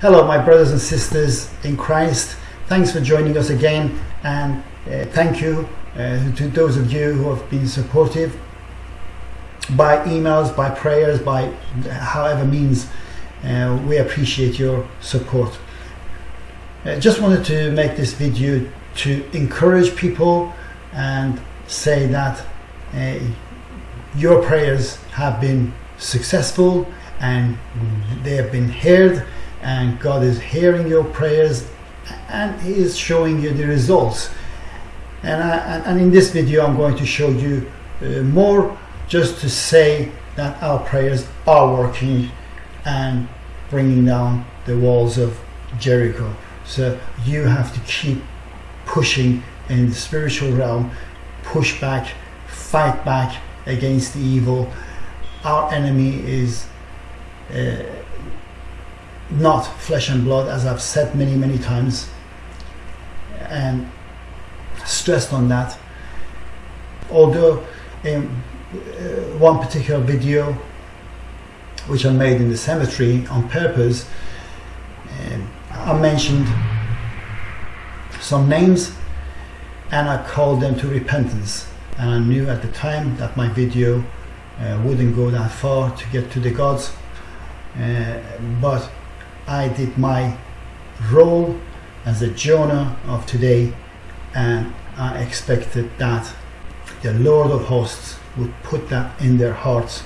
Hello, my brothers and sisters in Christ. Thanks for joining us again, and uh, thank you uh, to those of you who have been supportive by emails, by prayers, by however means. Uh, we appreciate your support. I just wanted to make this video to encourage people and say that uh, your prayers have been successful and they have been heard and God is hearing your prayers and he is showing you the results. And, I, and in this video I'm going to show you uh, more just to say that our prayers are working and bringing down the walls of Jericho. So you have to keep pushing in the spiritual realm push back fight back against the evil. Our enemy is uh, not flesh and blood as I've said many many times and stressed on that. Although in uh, one particular video which I made in the cemetery on purpose um, I mentioned some names and I called them to repentance. And I knew at the time that my video uh, wouldn't go that far to get to the gods uh, but I did my role as a Jonah of today and I expected that the Lord of hosts would put that in their hearts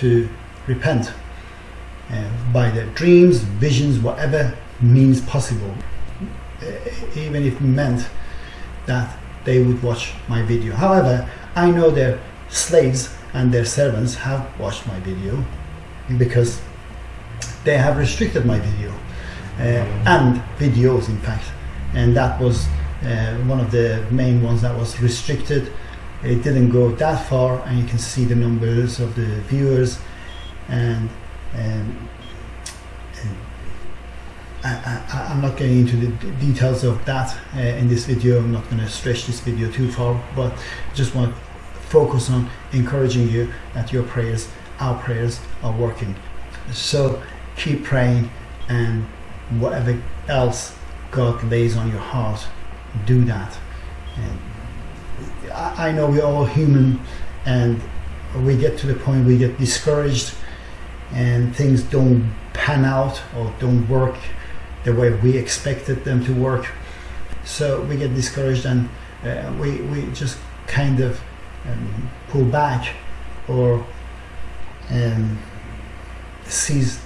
to repent uh, by their dreams, visions, whatever means possible uh, even if meant that they would watch my video. However, I know their slaves and their servants have watched my video because they have restricted my video uh, and videos in fact. And that was uh, one of the main ones that was restricted. It didn't go that far and you can see the numbers of the viewers. And, and, and I, am not getting into the details of that uh, in this video. I'm not going to stretch this video too far but just want to focus on encouraging you that your prayers our prayers are working. So keep praying and whatever else God lays on your heart do that. And I, know we're all human and we get to the point we get discouraged and things don't pan out or don't work the way we expected them to work. So we get discouraged and uh, we, we just kind of um, pull back or um, cease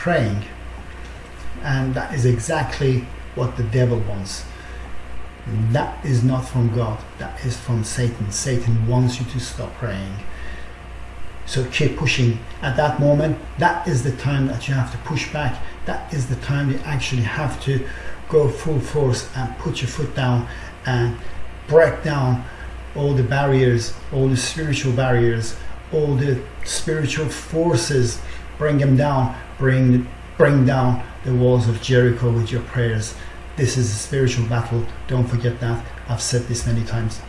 praying and that is exactly what the devil wants. That is not from God that is from Satan. Satan wants you to stop praying. So keep pushing. At that moment that is the time that you have to push back. That is the time you actually have to go full force and put your foot down and break down all the barriers all the spiritual barriers all the spiritual forces bring them down bring bring down the walls of Jericho with your prayers. This is a spiritual battle. Don't forget that. I've said this many times.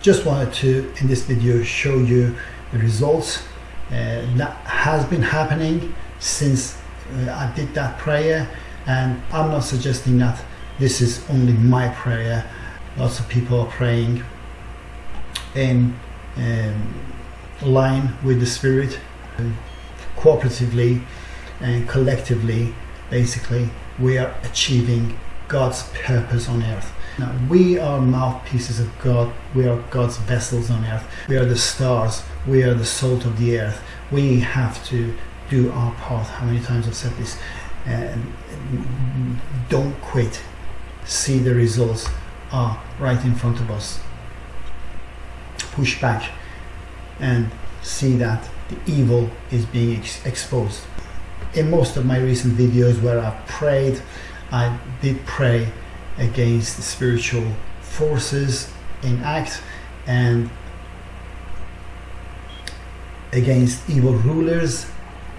Just wanted to in this video show you the results uh, that has been happening since uh, I did that prayer. And I'm not suggesting that this is only my prayer. Lots of people are praying in um, line with the spirit cooperatively and collectively basically we are achieving God's purpose on earth. Now we are mouthpieces of God. We are God's vessels on earth. We are the stars. We are the salt of the earth. We have to do our part. How many times I've said this? And don't quit. See the results are right in front of us. Push back and see that the evil is being ex exposed. In most of my recent videos where I've prayed I did pray against the spiritual forces in act and against evil rulers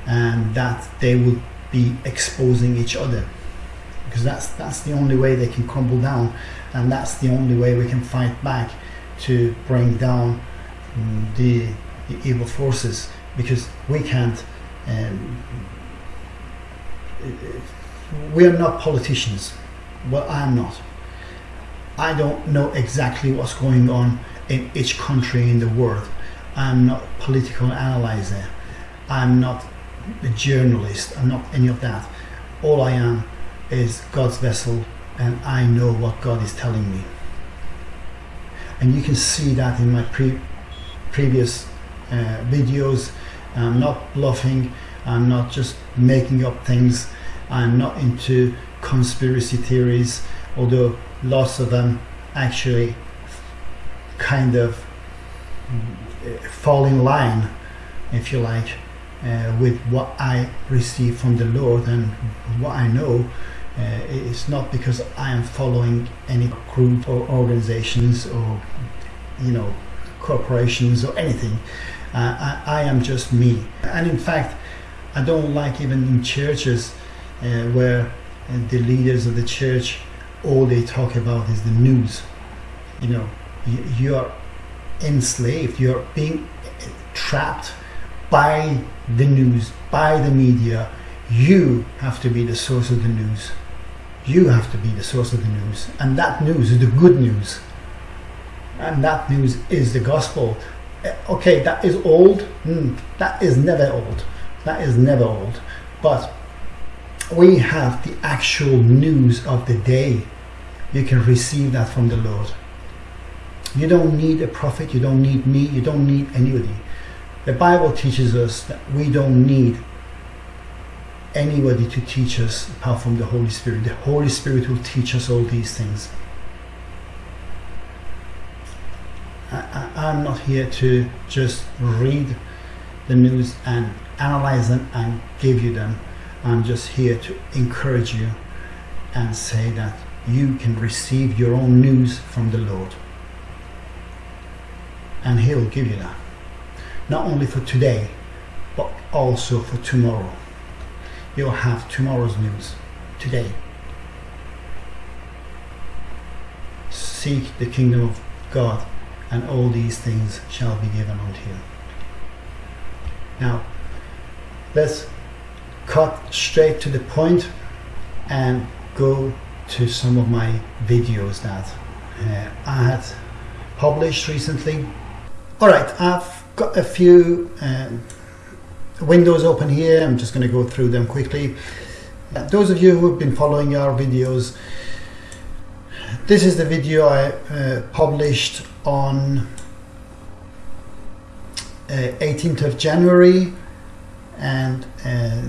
and that they would be exposing each other. Because that's that's the only way they can crumble down and that's the only way we can fight back to bring down the evil forces because we can't um, we are not politicians. Well, I am not. I don't know exactly what's going on in each country in the world. I'm not a political analyzer. I'm not a journalist. I'm not any of that. All I am is God's vessel and I know what God is telling me. And you can see that in my pre previous videos. I'm not bluffing. I'm not just making up things. I'm not into conspiracy theories, although lots of them actually kind of uh, fall in line, if you like, uh, with what I receive from the Lord and what I know. Uh, it's not because I am following any group or organizations or, you know, corporations or anything. Uh, I, I, am just me. And in fact, I don't like even in churches uh, where uh, the leaders of the church all they talk about is the news. You know, you, you are enslaved. You are being trapped by the news, by the media. You have to be the source of the news. You have to be the source of the news. And that news is the good news. And that news is the gospel. Okay, that is old. Mm, that is never old. That is never old. But we have the actual news of the day. You can receive that from the Lord. You don't need a prophet, you don't need me, you don't need anybody. The Bible teaches us that we don't need anybody to teach us apart from the Holy Spirit. The Holy Spirit will teach us all these things. I, am not here to just read the news and analyze them and give you them. I'm just here to encourage you and say that you can receive your own news from the Lord. And He'll give you that. Not only for today, but also for tomorrow. You'll have tomorrow's news today. Seek the kingdom of God, and all these things shall be given unto you. Now, let's cut straight to the point and go to some of my videos that uh, I had published recently. Alright, I've got a few uh, windows open here. I'm just going to go through them quickly. Uh, those of you who have been following our videos, this is the video I uh, published on 18th uh, of January and uh,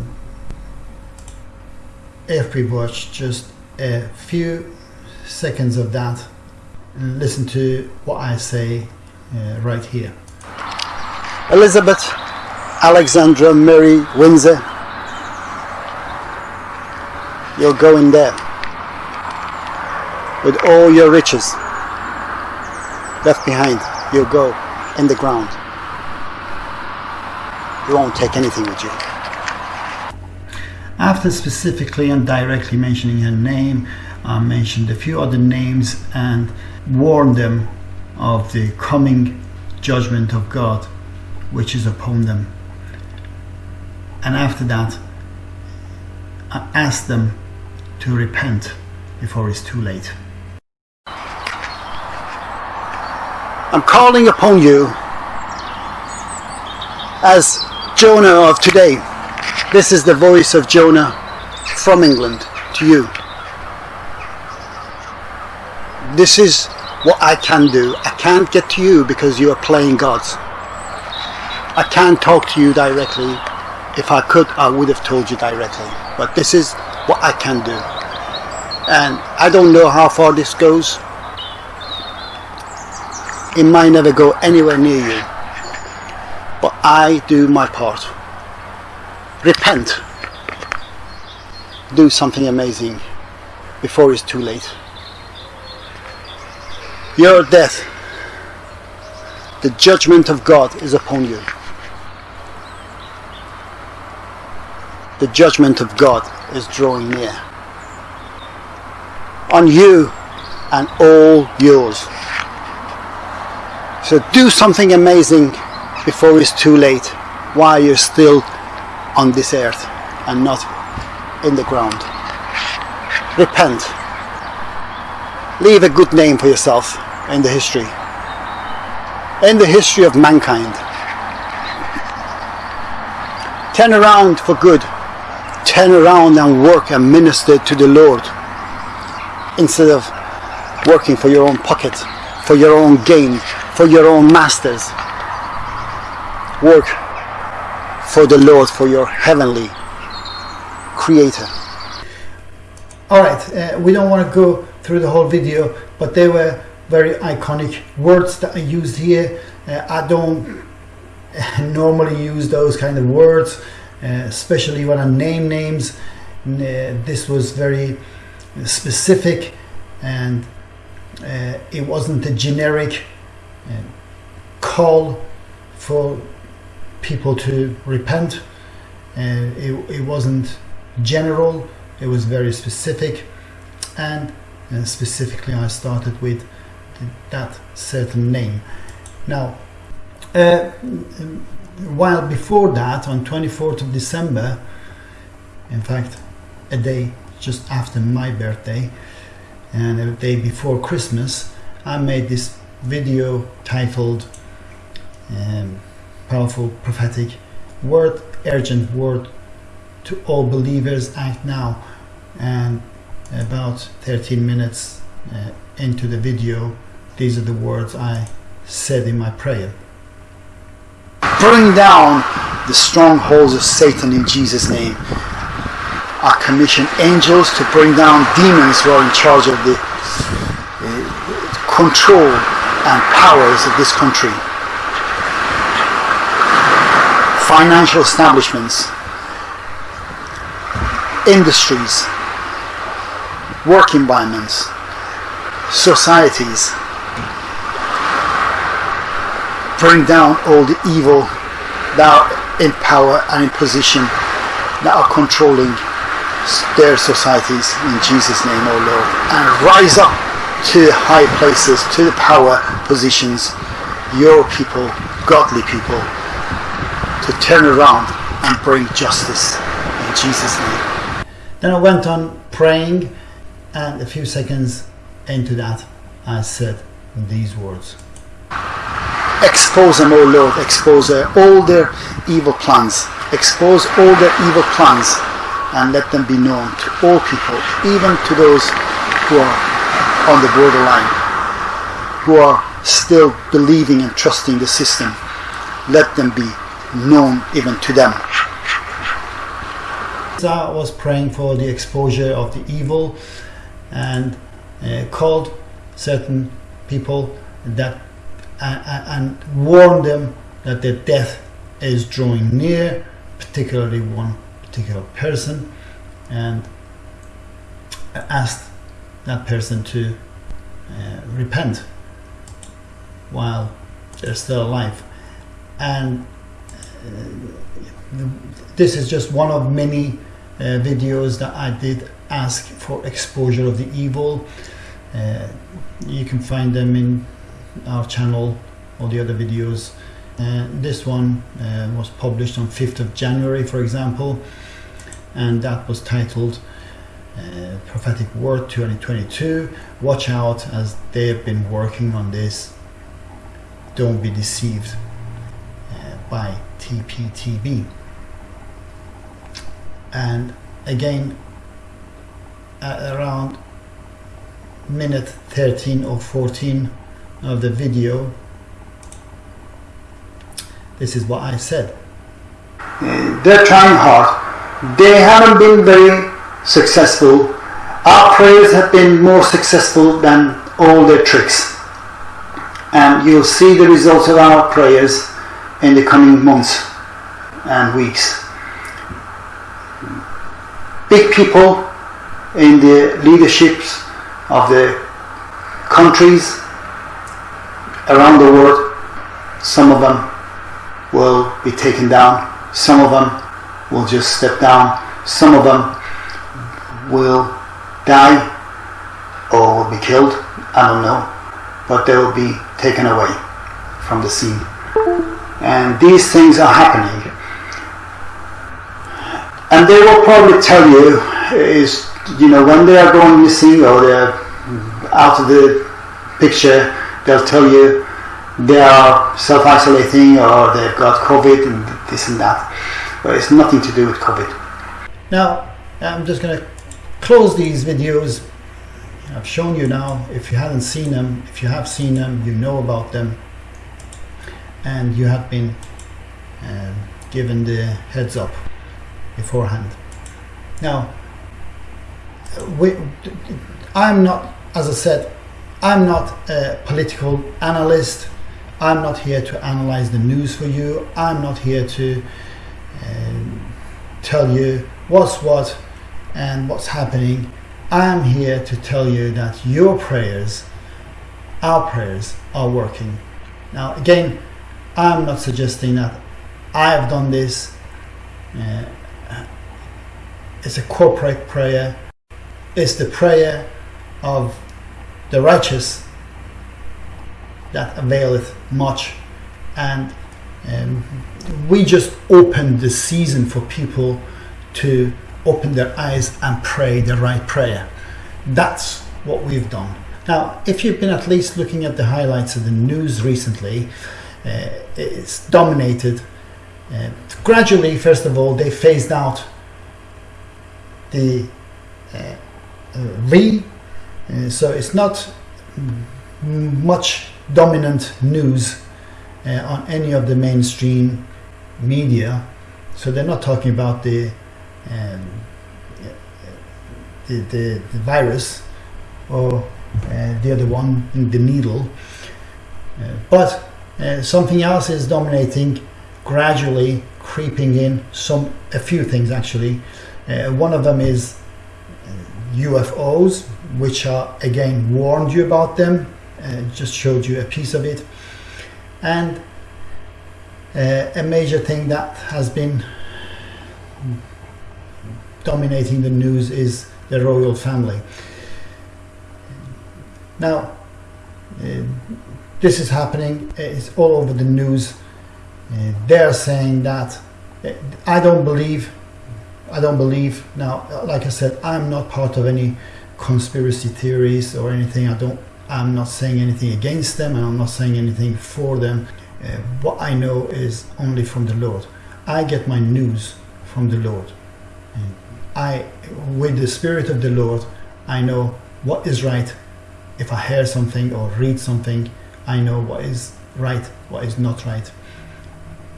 if we watch just a few seconds of that and listen to what I say uh, right here. Elizabeth Alexandra Mary Windsor you're going there with all your riches left behind you'll go in the ground you won't take anything with you after specifically and directly mentioning her name, I mentioned a few other names and warned them of the coming judgment of God which is upon them. And after that, I asked them to repent before it's too late. I'm calling upon you as Jonah of today this is the voice of Jonah from England to you. This is what I can do. I can't get to you because you are playing gods. I can't talk to you directly. If I could, I would have told you directly. But this is what I can do. And I don't know how far this goes. It might never go anywhere near you. But I do my part. Repent. Do something amazing before it's too late. Your death the judgment of God is upon you. The judgment of God is drawing near. On you and all yours so do something amazing before it's too late while you're still on this earth and not in the ground. Repent. Leave a good name for yourself in the history. In the history of mankind. Turn around for good. Turn around and work and minister to the Lord. Instead of working for your own pocket, for your own gain, for your own masters. Work for the Lord, for your heavenly creator. All right, uh, we don't want to go through the whole video, but they were very iconic words that I used here. Uh, I don't normally use those kind of words, uh, especially when I name names. Uh, this was very specific and uh, it wasn't a generic call for people to repent. And it, it wasn't general, it was very specific, and uh, specifically, I started with that certain name. Now, uh, while before that, on 24th of December, in fact, a day just after my birthday, and a day before Christmas, I made this video titled um, Powerful Prophetic Word, Urgent Word to All Believers Act Now. And about 13 minutes uh, into the video, these are the words I said in my prayer. Bring down the strongholds of Satan in Jesus' name I commission angels to bring down demons who are in charge of the uh, control and powers of this country. Financial establishments, industries, work environments, societies. Bring down all the evil that are in power and in position that are controlling their societies in Jesus' name, O Lord, and rise up to the high places, to the power positions, your people, godly people, to turn around and bring justice in Jesus' name. Then I went on praying, and a few seconds into that, I said these words. Expose them, O Lord, expose all their evil plans, expose all their evil plans and let them be known to all people, even to those who are on the borderline, who are still believing and trusting the system. Let them be known even to them. I was praying for the exposure of the evil and uh, called certain people that uh, and warned them that their death is drawing near, particularly one particular person and asked that person to uh, repent while they're still alive. And uh, this is just one of many uh, videos that I did ask for exposure of the evil. Uh, you can find them in our channel or the other videos. Uh, this one uh, was published on 5th of January for example and that was titled uh, Prophetic Word 2022. Watch out as they have been working on this. Don't be deceived uh, by TPTB. And again, around minute 13 or 14 of the video, this is what I said. They're trying hard they haven't been very successful. Our prayers have been more successful than all their tricks. And you'll see the results of our prayers in the coming months and weeks. Big people in the leaderships of the countries around the world, some of them will be taken down, some of them will just step down. Some of them will die or will be killed. I don't know. But they will be taken away from the scene. And these things are happening. And they will probably tell you is, you know, when they are going missing or they're out of the picture, they'll tell you they are self-isolating or they've got COVID and this and that. But it's nothing to do with COVID. Now, I'm just going to close these videos. I've shown you now. If you haven't seen them, if you have seen them, you know about them. And you have been uh, given the heads up beforehand. Now, we, I'm not, as I said, I'm not a political analyst. I'm not here to analyze the news for you. I'm not here to uh, tell you what's what and what's happening. I'm here to tell you that your prayers, our prayers, are working. Now, again, I'm not suggesting that I have done this. Uh, it's a corporate prayer. It's the prayer of the righteous that availeth much. And um, we just opened the season for people to open their eyes and pray the right prayer. That's what we've done. Now, if you've been at least looking at the highlights of the news recently, uh, it's dominated. Uh, gradually, first of all, they phased out the uh, uh V, uh, so it's not much dominant news uh, on any of the mainstream media. So they're not talking about the um, the, the, the, virus or uh, the other one, in the needle. Uh, but uh, something else is dominating, gradually creeping in. Some a few things actually. Uh, one of them is UFOs, uh, which are again warned you about them. just showed you a piece of it, and a major thing that has been dominating the news is the royal family. Now, uh, this is happening, it's all over the news. Uh, they're saying that uh, I don't believe, I don't believe. Now, like I said, I'm not part of any conspiracy theories or anything. I don't, I'm not saying anything against them and I'm not saying anything for them. Uh, what I know is only from the Lord. I get my news from the Lord. I, with the Spirit of the Lord, I know what is right. If I hear something or read something, I know what is right, what is not right.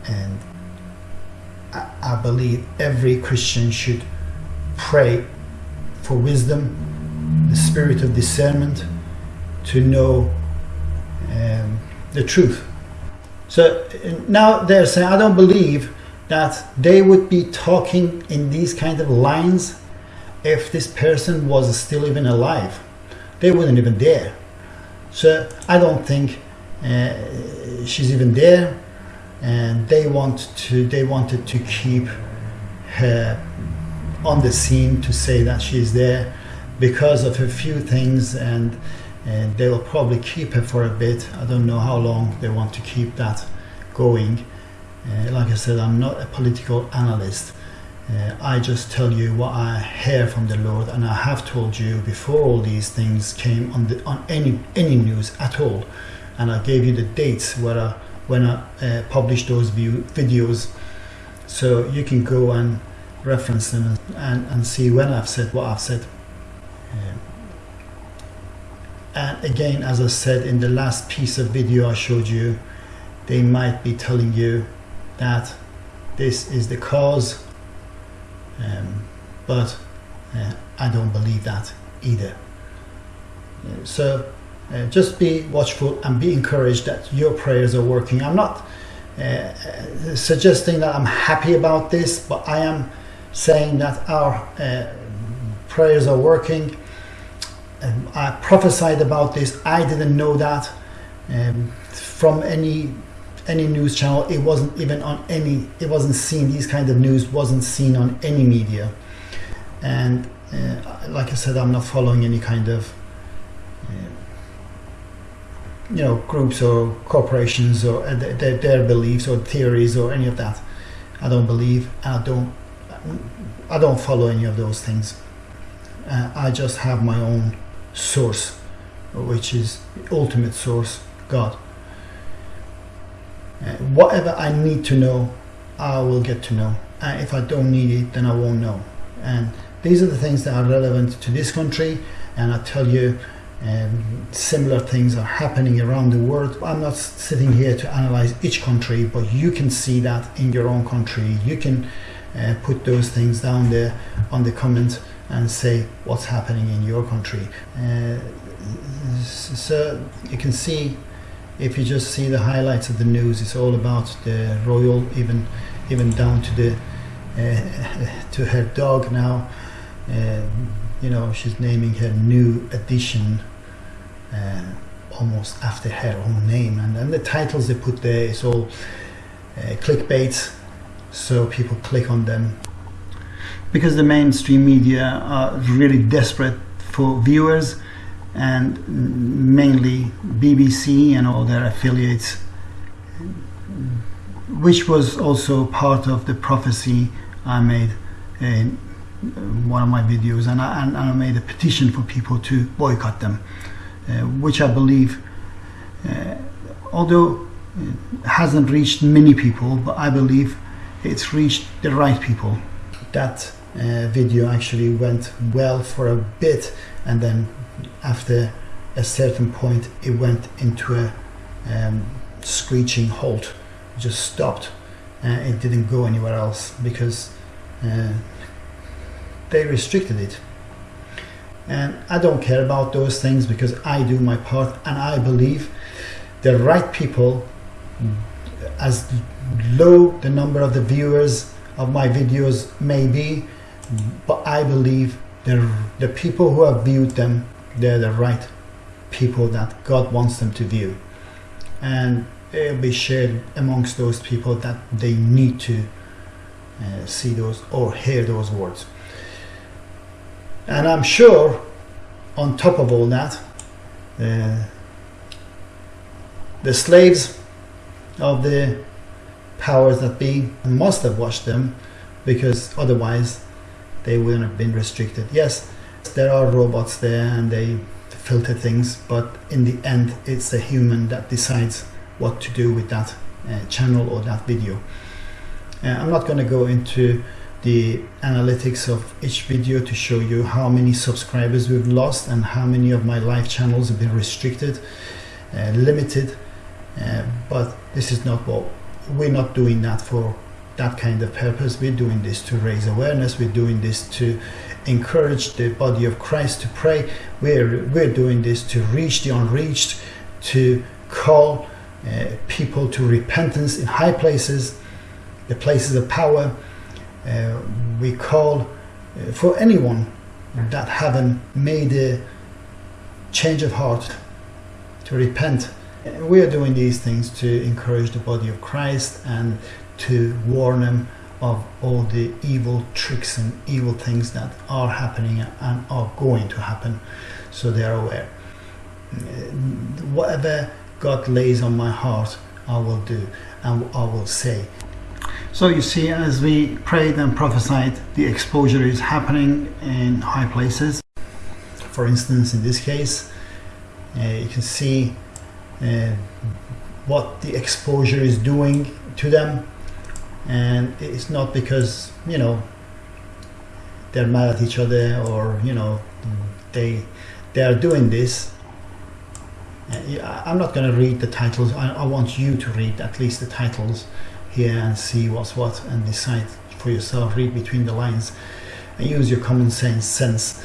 And I, I believe every Christian should pray for wisdom, the spirit of discernment, to know um, the truth. So now they're saying, I don't believe that they would be talking in these kind of lines if this person was still even alive. They wouldn't even dare. So I don't think uh, she's even there, and they want to. They wanted to keep her on the scene to say that she's there because of a few things, and and they will probably keep her for a bit. I don't know how long they want to keep that going. Uh, like I said, I'm not a political analyst. Uh, I just tell you what I hear from the Lord, and I have told you before all these things came on the on any any news at all, and I gave you the dates where I, when I uh, published those view, videos, so you can go and reference them and, and, and see when I've said what I've said. And again, as I said in the last piece of video I showed you, they might be telling you that this is the cause, um, but uh, I don't believe that either. Uh, so uh, just be watchful and be encouraged that your prayers are working. I'm not uh, uh, suggesting that I'm happy about this, but I am saying that our prayers are working. Um, I prophesied about this. I didn't know that um, from any any news channel. It wasn't even on any. It wasn't seen. These kind of news wasn't seen on any media. And uh, like I said, I'm not following any kind of uh, you know groups or corporations or uh, their, their beliefs or theories or any of that. I don't believe. I don't. I don't follow any of those things. Uh, I just have my own source, which is the ultimate source, God. Uh, whatever I need to know, I will get to know. And if I don't need it, then I won't know. And these are the things that are relevant to this country. And I tell you, um, similar things are happening around the world. I'm not sitting here to analyze each country, but you can see that in your own country. You can uh, put those things down there on the comments and say what's happening in your country. Uh, so you can see if you just see the highlights of the news, it's all about the royal, even even down to the uh, to her dog now. Uh, you know, she's naming her new edition uh, almost after her own name, and then the titles they put there is all uh, clickbait, so people click on them because the mainstream media are really desperate for viewers and mainly BBC and all their affiliates which was also part of the prophecy I made in one of my videos. And I, and I made a petition for people to boycott them uh, which I believe uh, although hasn't reached many people but I believe it's reached the right people. That uh, video actually went well for a bit and then after a certain point it went into a um, screeching halt. It just stopped. And it didn't go anywhere else because uh, they restricted it. And I don't care about those things because I do my part and I believe the right people as low the number of the viewers of my videos may be but I believe the, the people who have viewed them, they're the right people that God wants them to view. And it'll be shared amongst those people that they need to uh, see those or hear those words. And I'm sure, on top of all that, uh, the slaves of the powers that be must have watched them because otherwise they wouldn't have been restricted. Yes, there are robots there and they filter things, but in the end, it's a human that decides what to do with that uh, channel or that video. Uh, I'm not going to go into the analytics of each video to show you how many subscribers we've lost and how many of my live channels have been restricted, uh, limited, uh, but this is not what we're not doing that for that kind of purpose. We're doing this to raise awareness. We're doing this to encourage the body of Christ to pray. We're, we're doing this to reach the unreached, to call uh, people to repentance in high places, the places of power. Uh, we call uh, for anyone that haven't made a change of heart to repent. We are doing these things to encourage the body of Christ and to warn them of all the evil tricks and evil things that are happening and are going to happen. So they are aware. Whatever God lays on my heart I will do and I will say. So you see as we prayed and prophesied the exposure is happening in high places. For instance in this case uh, you can see uh, what the exposure is doing to them and it's not because you know they're mad at each other or you know they they are doing this. Uh, I'm not going to read the titles. I, I, want you to read at least the titles here and see what's what and decide for yourself. Read between the lines and use your common sense sense.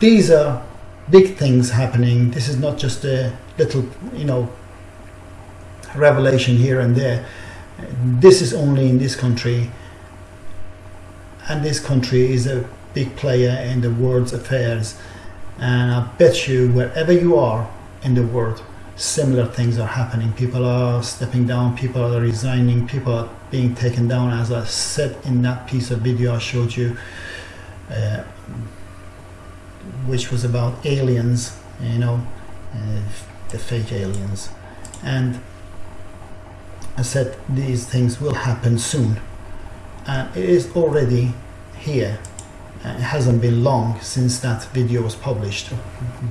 These are big things happening. This is not just a little you know revelation here and there this is only in this country. And this country is a big player in the world's affairs. And I bet you wherever you are in the world similar things are happening. People are stepping down. People are resigning. People are being taken down. As I said in that piece of video I showed you uh, which was about aliens you know uh, the fake aliens. And I said these things will happen soon and it is already here it hasn't been long since that video was published.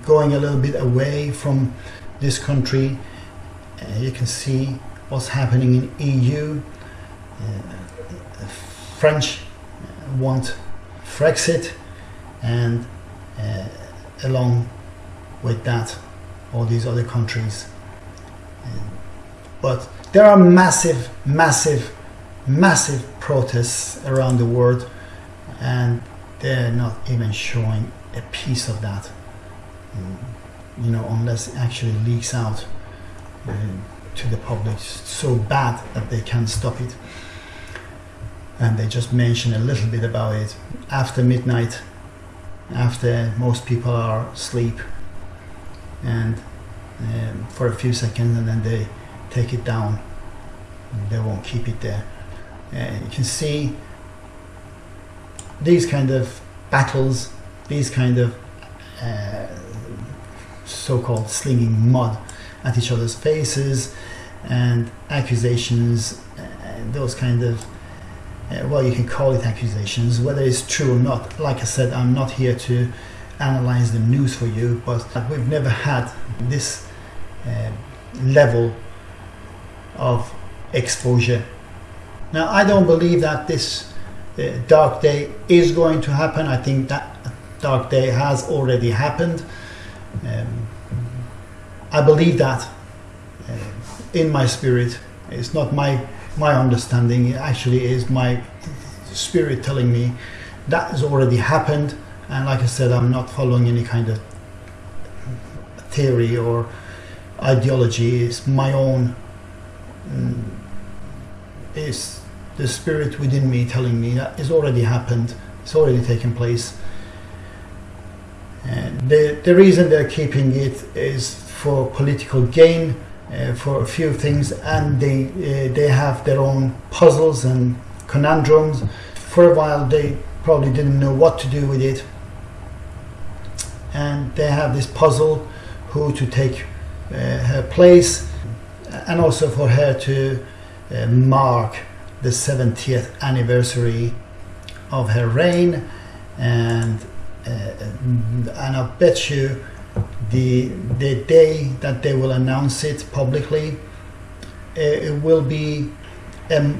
Going a little bit away from this country, uh, you can see what's happening in EU. Uh, French want Frexit, and uh, along with that, all these other countries. But there are massive, massive, massive protests around the world, and they're not even showing a piece of that. You know, unless it actually leaks out uh, to the public so bad that they can't stop it. And they just mention a little bit about it after midnight, after most people are asleep, and um, for a few seconds, and then they take it down. They won't keep it there. Uh, you can see these kind of battles, these kind of uh, so-called slinging mud at each other's faces and accusations, uh, those kind of uh, well, you can call it accusations, whether it's true or not. Like I said, I'm not here to analyze the news for you, but we've never had this uh, level of exposure. Now, I don't believe that this uh, dark day is going to happen. I think that dark day has already happened. Um, I believe that uh, in my spirit. It's not my my understanding. It actually is my spirit telling me that has already happened. And like I said, I'm not following any kind of theory or ideology. It's my own. Mm, it's the spirit within me telling me that it's already happened. It's already taken place. And the the reason they're keeping it is for political gain, uh, for a few things, and they uh, they have their own puzzles and conundrums. For a while, they probably didn't know what to do with it, and they have this puzzle: who to take uh, her place, and also for her to uh, mark the 70th anniversary of her reign, and uh, and I bet you the the day that they will announce it publicly, uh, it will be a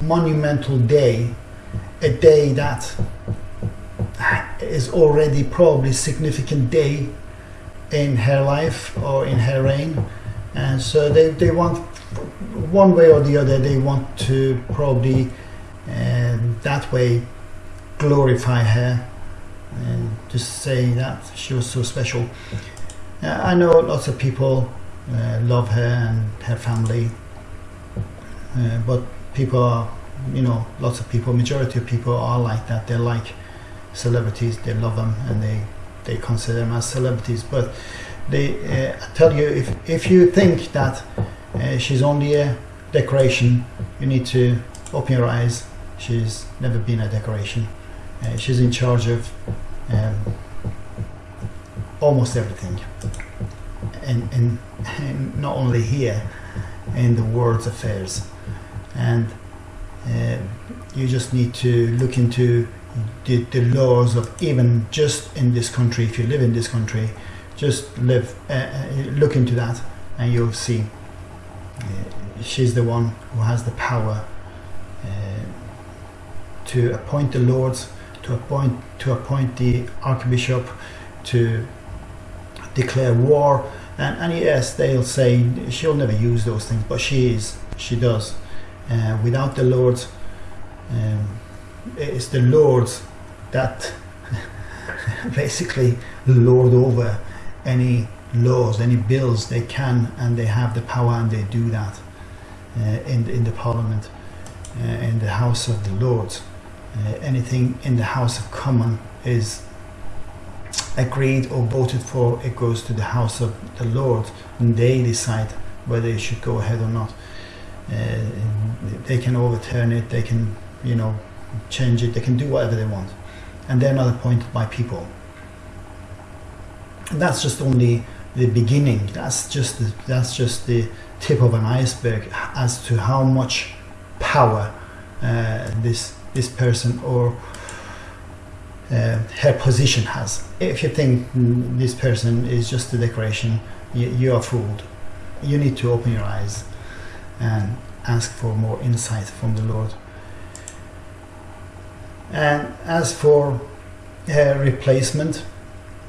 monumental day, a day that is already probably significant day in her life or in her reign, and so they, they want one way or the other they want to probably um, that way glorify her and just say that she was so special. Uh, I know lots of people uh, love her and her family, uh, but people are, you know, lots of people, majority of people are like that. They like celebrities, they love them, and they they consider them as celebrities. But they, uh, I tell you, if if you think that uh, she's only a decoration, you need to open your eyes. She's never been a decoration. Uh, she's in charge of um, almost everything, and, and, and, not only here, in the world's affairs. And uh, you just need to look into the, the, laws of even just in this country. If you live in this country, just live, uh, uh look into that, and you'll see. Uh, she's the one who has the power uh, to appoint the lords to appoint to appoint the archbishop to declare war and, and yes they'll say she'll never use those things but she is she does uh, without the lords um, it's the lords that basically lord over any laws any bills they can and they have the power and they do that uh, in, in the parliament uh, in the house of the lords uh, anything in the House of Commons is agreed or voted for, it goes to the House of the Lords and they decide whether it should go ahead or not. Uh, they can overturn it, they can, you know, change it, they can do whatever they want. And they're not appointed by people. And that's just only the beginning. That's just the, that's just the tip of an iceberg as to how much power uh, this this person or uh, her position has. If you think this person is just a decoration, you, you are fooled. You need to open your eyes and ask for more insight from the Lord. And as for her replacement,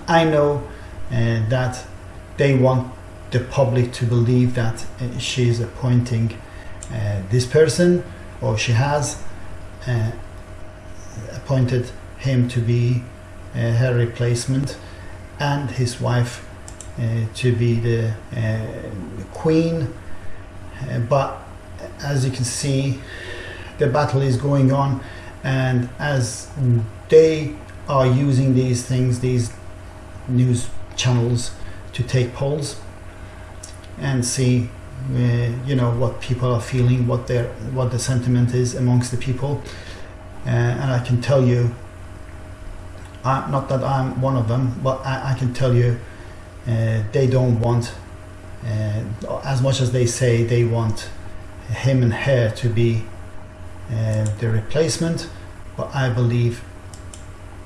I know uh, that they want the public to believe that uh, she is appointing uh, this person or she has uh, appointed him to be uh, her replacement and his wife uh, to be the, the queen. but as you can see, the battle is going on, and as they are using these things, these news channels, to take polls and see uh, you know what people are feeling what their what the sentiment is amongst the people. Uh, and I can tell you I, not that I'm one of them but I, I can tell you uh, they don't want uh, as much as they say they want him and her to be uh, the replacement but I believe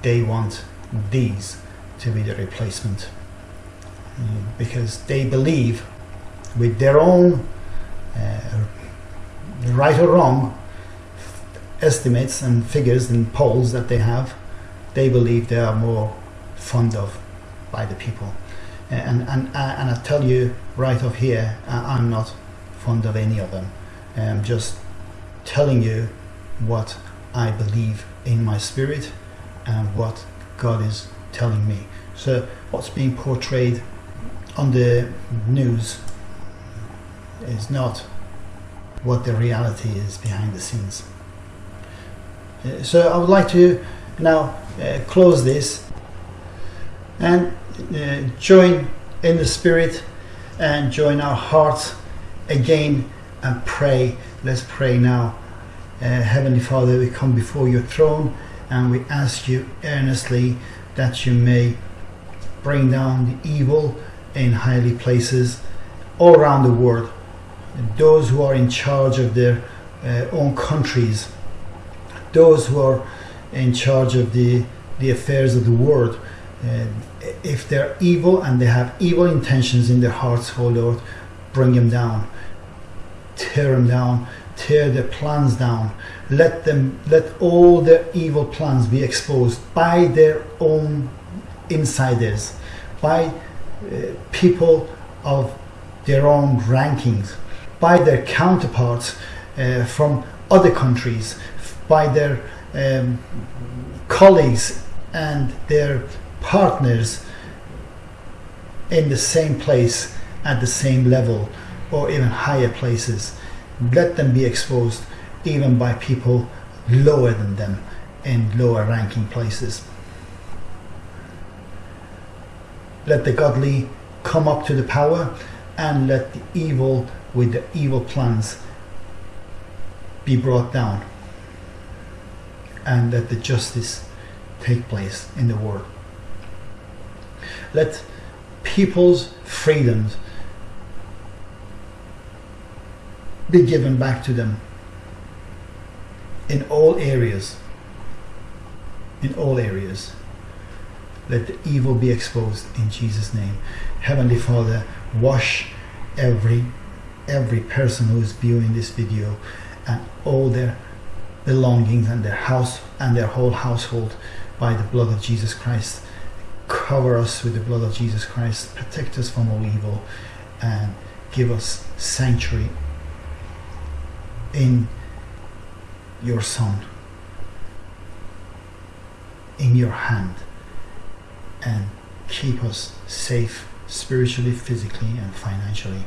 they want these to be the replacement because they believe with their own uh, right or wrong estimates and figures and polls that they have, they believe they are more fond of by the people. And, and, and I tell you right off here, I'm not fond of any of them. I'm just telling you what I believe in my spirit and what God is telling me. So what's being portrayed on the news is not what the reality is behind the scenes. Uh, so I would like to now uh, close this and uh, join in the spirit and join our hearts again and pray. Let's pray now. Uh, Heavenly Father, we come before your throne and we ask you earnestly that you may bring down the evil in highly places all around the world. Those who are in charge of their uh, own countries, those who are in charge of the, the affairs of the world, uh, if they're evil and they have evil intentions in their hearts, oh Lord, bring them down, tear them down, tear their plans down. Let them, let all their evil plans be exposed by their own insiders, by uh, people of their own rankings by their counterparts uh, from other countries, by their um, colleagues and their partners in the same place at the same level or even higher places. Let them be exposed even by people lower than them in lower ranking places. Let the godly come up to the power and let the evil with the evil plans be brought down and let the justice take place in the world. Let people's freedoms be given back to them in all areas. In all areas. Let the evil be exposed in Jesus' name. Heavenly Father, wash every every person who is viewing this video and all their belongings and their house and their whole household by the blood of Jesus Christ. Cover us with the blood of Jesus Christ, protect us from all evil, and give us sanctuary in your Son, in your hand, and keep us safe spiritually, physically, and financially.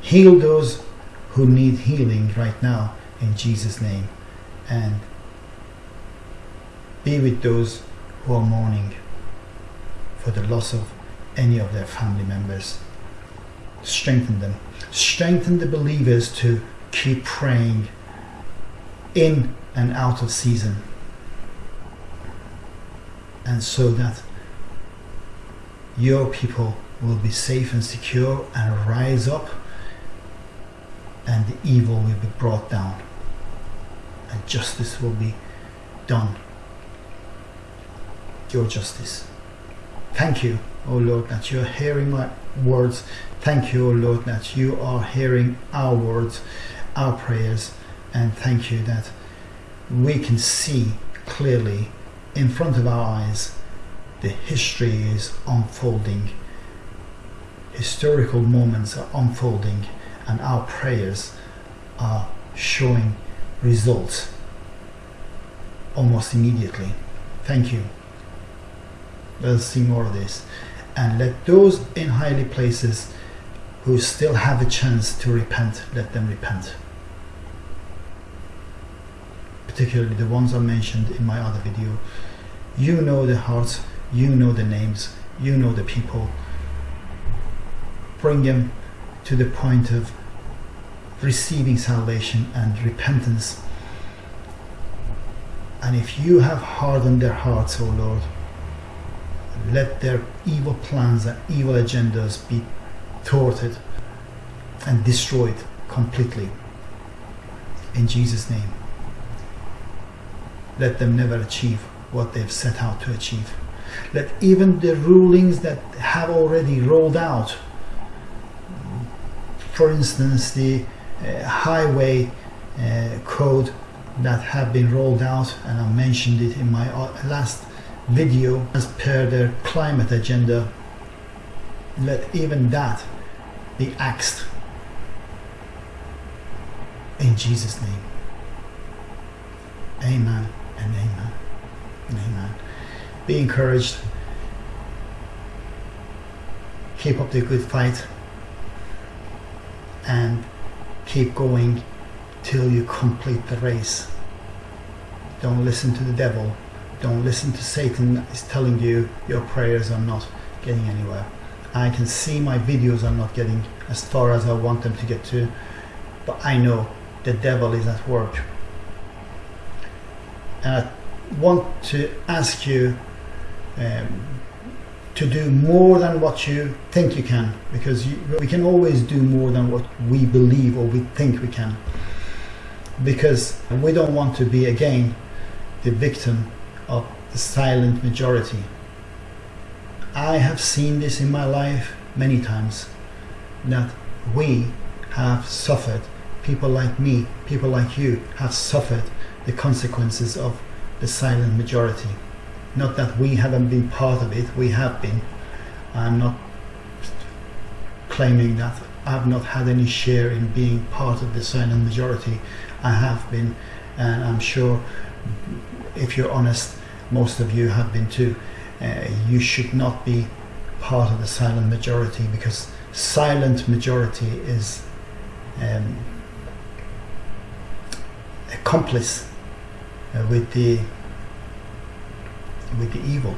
Heal those who need healing right now in Jesus' name. And be with those who are mourning for the loss of any of their family members. Strengthen them. Strengthen the believers to keep praying in and out of season. And so that your people will be safe and secure and rise up and the evil will be brought down and justice will be done your justice. Thank you, O Lord, that you are hearing my words. Thank you, O Lord, that you are hearing our words, our prayers, and thank you that we can see clearly in front of our eyes the history is unfolding. Historical moments are unfolding, and our prayers are showing results almost immediately. Thank you. Let us see more of this. And let those in highly places who still have a chance to repent, let them repent. Particularly the ones I mentioned in my other video. You know the hearts, you know the names, you know the people. Bring them to the point of receiving salvation and repentance. And if you have hardened their hearts, O Lord, let their evil plans and evil agendas be thwarted and destroyed completely. In Jesus' name. Let them never achieve what they've set out to achieve. Let even the rulings that have already rolled out, for instance, the uh, highway uh, code that have been rolled out, and I mentioned it in my uh, last video as per their climate agenda let even that be axed in Jesus name amen and amen. And amen. Be encouraged. Keep up the good fight. And keep going till you complete the race. Don't listen to the devil. Don't listen to Satan is telling you your prayers are not getting anywhere. I can see my videos are not getting as far as I want them to get to, but I know the devil is at work. And I want to ask you um, to do more than what you think you can, because you, we can always do more than what we believe or we think we can. Because we don't want to be again the victim of the silent majority. I have seen this in my life many times that we have suffered, people like me, people like you have suffered the consequences of the silent majority. Not that we haven't been part of it, we have been. I'm not claiming that I've not had any share in being part of the silent majority. I have been, and I'm sure if you're honest, most of you have been too. Uh, you should not be part of the silent majority because silent majority is um, accomplice uh, with the with the evil.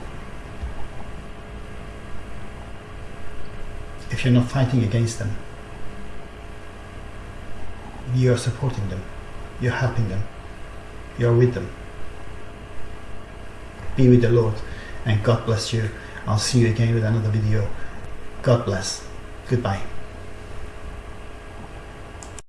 If you're not fighting against them, you're supporting them, you're helping them, you're with them be with the Lord and God bless you. I'll see you again with another video. God bless. Goodbye.